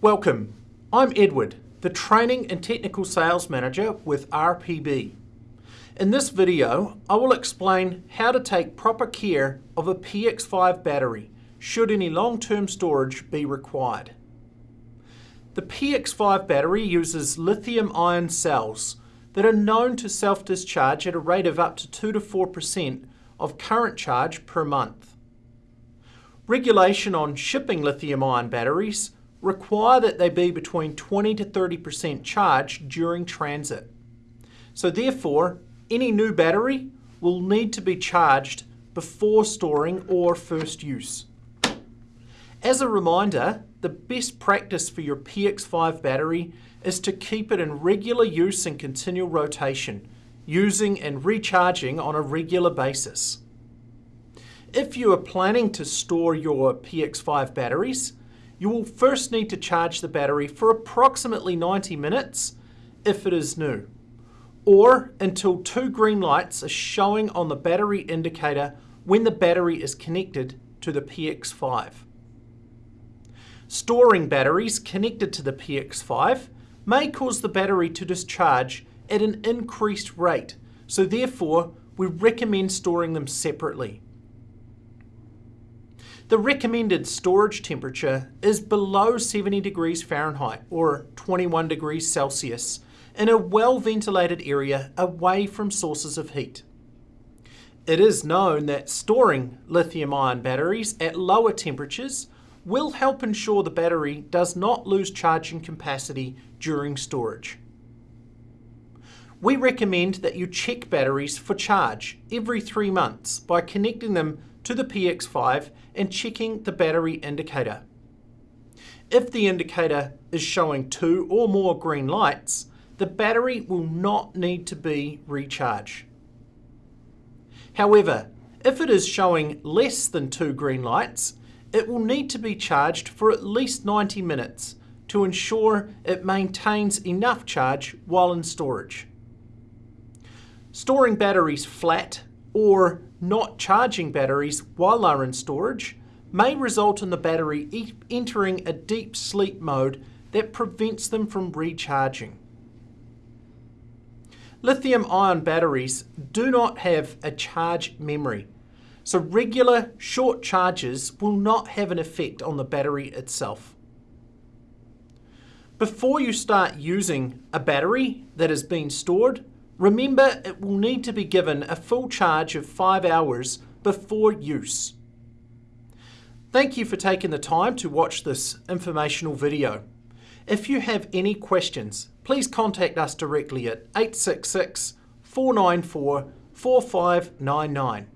Welcome. I'm Edward, the Training and Technical Sales Manager with RPB. In this video, I will explain how to take proper care of a PX5 battery should any long-term storage be required. The PX5 battery uses lithium-ion cells that are known to self-discharge at a rate of up to 2 to 4% of current charge per month. Regulation on shipping lithium-ion batteries require that they be between 20 to 30% charged during transit. So therefore, any new battery will need to be charged before storing or first use. As a reminder, the best practice for your PX5 battery is to keep it in regular use and continual rotation, using and recharging on a regular basis. If you are planning to store your PX5 batteries, you will first need to charge the battery for approximately 90 minutes if it is new, or until two green lights are showing on the battery indicator when the battery is connected to the PX5. Storing batteries connected to the PX5 may cause the battery to discharge at an increased rate, so therefore we recommend storing them separately. The recommended storage temperature is below 70 degrees Fahrenheit or 21 degrees Celsius in a well-ventilated area away from sources of heat. It is known that storing lithium-ion batteries at lower temperatures will help ensure the battery does not lose charging capacity during storage. We recommend that you check batteries for charge every three months by connecting them to the PX5 and checking the battery indicator. If the indicator is showing two or more green lights, the battery will not need to be recharged. However, if it is showing less than two green lights, it will need to be charged for at least 90 minutes to ensure it maintains enough charge while in storage. Storing batteries flat or not charging batteries while they're in storage may result in the battery e entering a deep sleep mode that prevents them from recharging. Lithium-ion batteries do not have a charge memory, so regular short charges will not have an effect on the battery itself. Before you start using a battery that has been stored, remember it will need to be given a full charge of 5 hours before use. Thank you for taking the time to watch this informational video. If you have any questions, please contact us directly at 866 494 4599.